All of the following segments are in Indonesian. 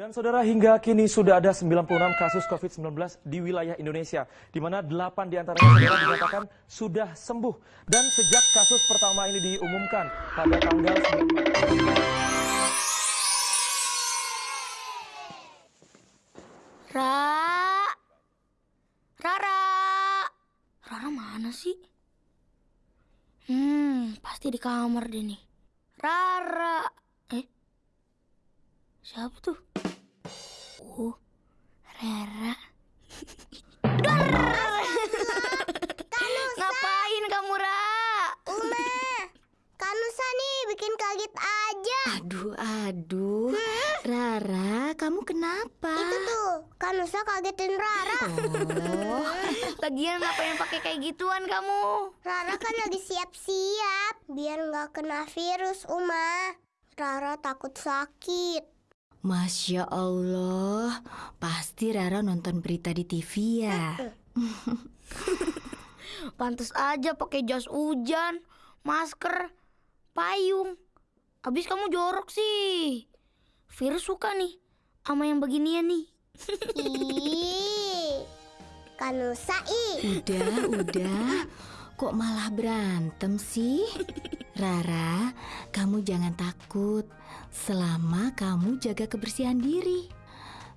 Dan saudara hingga kini sudah ada 96 kasus COVID-19 di wilayah Indonesia, di mana 8 di antaranya saudara dinyatakan sudah sembuh. Dan sejak kasus pertama ini diumumkan pada tanggal 9 Ra, Rara, Rara mana sih? Hmm, pasti di kamar deh nih. Rara, eh, siapa tuh? Oh, Rara. Ngapain kamu, Ra? Uma, Kanusa nih bikin kaget aja. Aduh, aduh. Rara, kamu kenapa? Itu tuh, Kanusa kagetin Rara. Oh, Lagian ngapain pakai kayak gituan kamu? Rara kan lagi siap-siap biar nggak kena virus, Uma. Rara takut sakit. Masya Allah. Pasti Rara nonton berita di TV ya. Pantes aja pakai jas hujan, masker, payung. Habis kamu jorok sih. Virus suka nih sama yang beginian nih. Ih, Kanusa ih. Udah, udah. Kok malah berantem sih? Rara, kamu jangan takut. Selama kamu jaga kebersihan diri.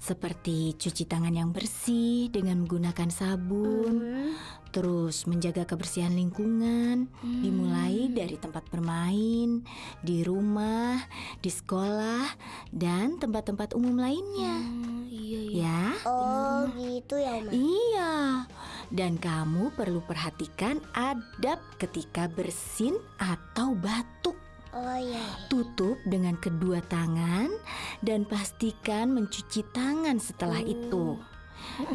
Seperti cuci tangan yang bersih dengan menggunakan sabun. Terus menjaga kebersihan lingkungan, dimulai dari tempat bermain, di rumah, di sekolah, dan tempat-tempat umum lainnya. Hmm, iya iya. Ya, Oh, gitu ya, Uma. iya. Dan kamu perlu perhatikan adab ketika bersin atau batuk. Oh iya. Tutup dengan kedua tangan dan pastikan mencuci tangan setelah itu.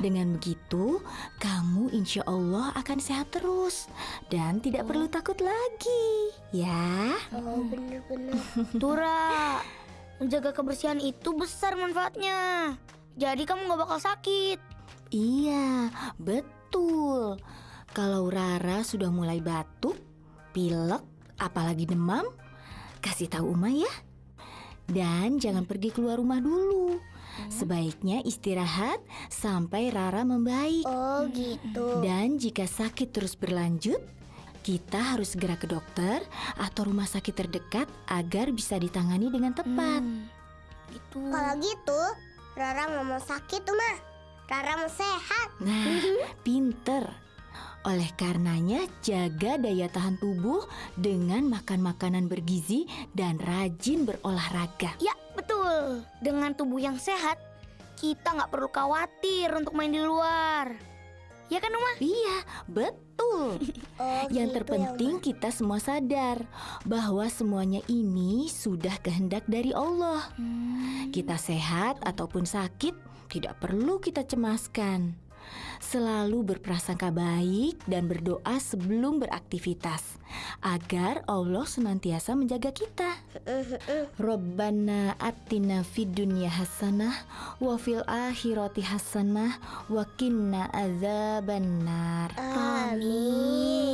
Dengan begitu, kamu insya Allah akan sehat terus dan tidak perlu takut lagi, ya. Oh, bener-bener. Tura, menjaga kebersihan itu besar manfaatnya. Jadi kamu nggak bakal sakit. Iya, betul. Kalau Rara sudah mulai batuk, pilek, apalagi demam, kasih tahu Uma ya. Dan jangan pergi keluar rumah dulu. Sebaiknya istirahat sampai Rara membaik. Oh, gitu. Dan jika sakit terus berlanjut, kita harus segera ke dokter atau rumah sakit terdekat agar bisa ditangani dengan tepat. Hmm, Itu. Kalau gitu, Rara nggak mau sakit, Uma. Mau sehat. Nah, pinter. Oleh karenanya, jaga daya tahan tubuh dengan makan makanan bergizi dan rajin berolahraga. Ya, betul. Dengan tubuh yang sehat, kita nggak perlu khawatir untuk main di luar. Ya kan, Uma? Iya, betul. Oh, Yang gitu terpenting ya, kita semua sadar bahwa semuanya ini sudah kehendak dari Allah. Kita sehat ataupun sakit tidak perlu kita cemaskan. Selalu berprasangka baik dan berdoa sebelum beraktivitas agar Allah senantiasa menjaga kita. Rabbana atina fid dunya hasanah wa fil akhirati hasanah wa qina adzabannar. Amin.